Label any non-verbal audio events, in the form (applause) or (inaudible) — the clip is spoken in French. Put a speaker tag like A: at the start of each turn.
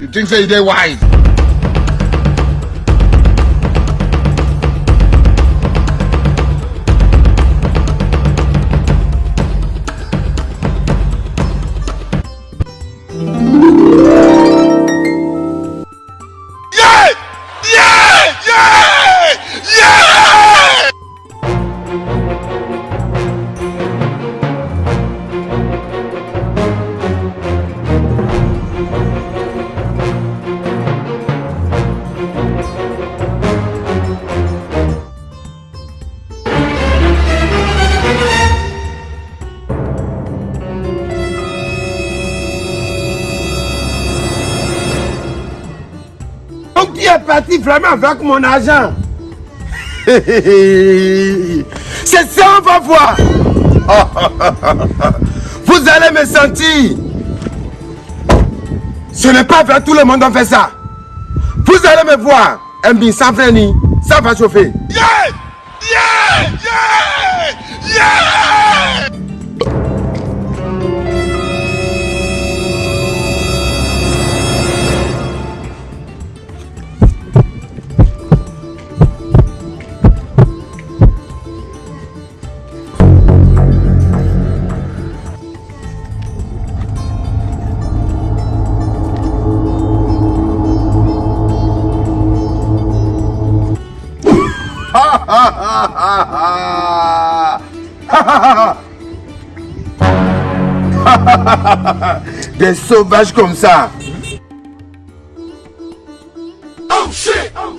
A: you think say you dey wise?
B: Donc tu es parti vraiment avec mon argent? (laughs) C'est ça, on va voir. (laughs) Vous allez me sentir. Ce n'est pas vers tout le monde on fait ça. Vous allez me voir. Bin sans freiner, ça va chauffer.
C: Yeah! Yeah! Yeah! Yeah! (laughs)
B: Des sauvages comme ça.
C: Oh! Oh